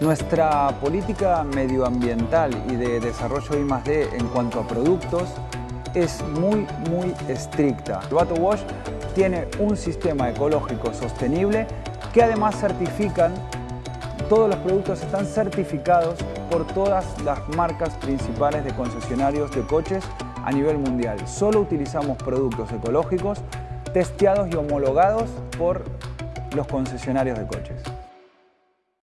Nuestra política medioambiental y de desarrollo I+.D. en cuanto a productos es muy, muy estricta. El Bato Wash tiene un sistema ecológico sostenible que además certifican, todos los productos están certificados por todas las marcas principales de concesionarios de coches a nivel mundial. Solo utilizamos productos ecológicos testeados y homologados por los concesionarios de coches.